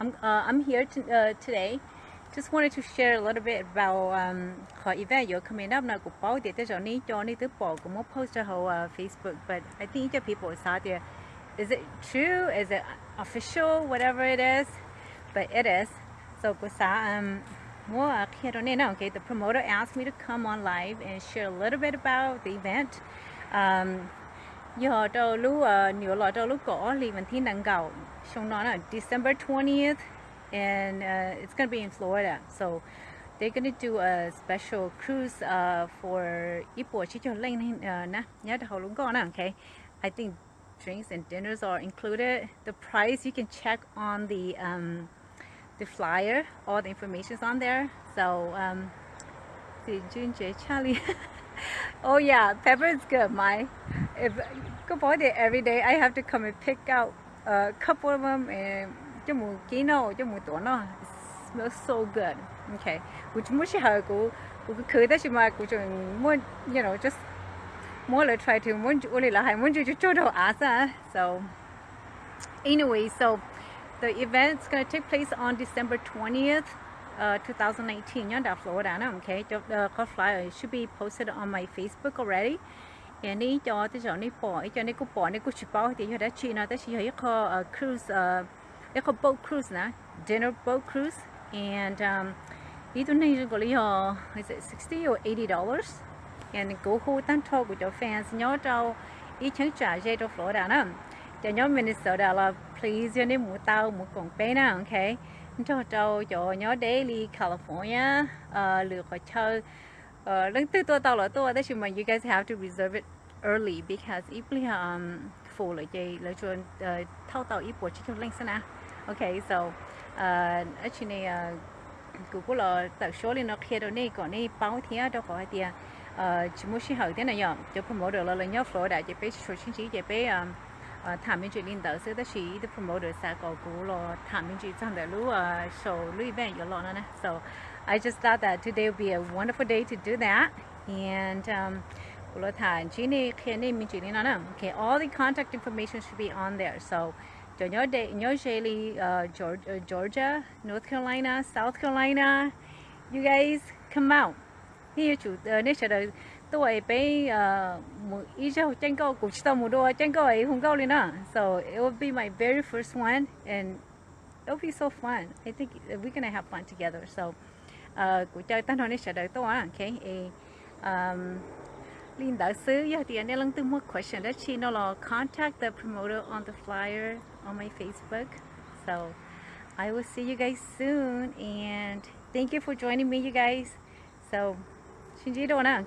I'm uh, I'm here to, uh, today. Just wanted to share a little bit about um event you're coming up bỏ của một post uh, Facebook but I think the people out there is it true is it official whatever it is but it is so xã um now okay the promoter asked me to come on live and share a little bit about the event um nâng gạo xong nó December 20th and uh, it's gonna be in Florida. So they're gonna do a special cruise uh, for Ipo chỉ cho lên uh, okay. I think drinks and dinners are included. The price you can check on the um, the flyer. All the information is on there. So um, Charlie. Oh yeah pepper is good. My if go buy it every day. I have to come and pick out a couple of them and cho mù ký nó tuổi nó smells so good. Okay. Which mua chỉ hơi của của cái khởi đó chỉ mà của chúng muốn you know just more like try to muốn chủ là hay muốn chủ cho đồ á sa so anyway so the event's gonna take place on December 20th uh, 2019 nhớ đảo Florida okay. The uh, flyer should be posted on my Facebook already cái này cho thì cho đi bỏ cho này cũng bỏ này cũng chỉ bảo thì đã chỉ nó ta chỉ hay có ờ, cruise uh, có boat cruise nè dinner boat cruise and um, đi tuần này có lý do is it 60 or 80 dollars? And go hồ tan thọ của cho fans nhớ cho ý chẳng trả dây cho Florida nè. Cho nhớ Minnesota là please cho nên mua tàu mua còn bé nè ok, cho cho cho nhớ daily California uh, lựa khỏi chơi uh, you guys have to reserve it early because ít bây giờ full if um for like a tàu ít total chỉ what you link à ok so uh actually uh Google là tàu số lên nó kia đâu này còn này báo thì đâu có thì ờ chỉ muốn xin hỏi thế này nhở cho promoter là ờ, ờ, lên nhớ flow đã chỉ biết số chính trị chỉ biết thảm minh chuyện liên tử sẽ tới chỉ the promoter sẽ có cú là thảm minh chuyện trong đại lũ số lưu về giờ lo nữa nè. So I just thought that today would be a wonderful day to do that. And um, okay, all the contact information should be on there. So, nhớ nhớ Shaylee, uh, Georgia, North Carolina, South Carolina, you guys come out. Here chủ nên sẽ đợi tôi bé một ít cho tranh câu cũng chỉ một. So it will be my very first one and it'll be so fun. I think we're gonna have fun together. So của chơi tan nói sẽ đợi tôi okay um Linh đạo sư ya thì anh lang từ một question that she no contact the promoter on the flyer on my Facebook. So I will see you guys soon and thank you for joining me you guys. So xin chỉ đồ nè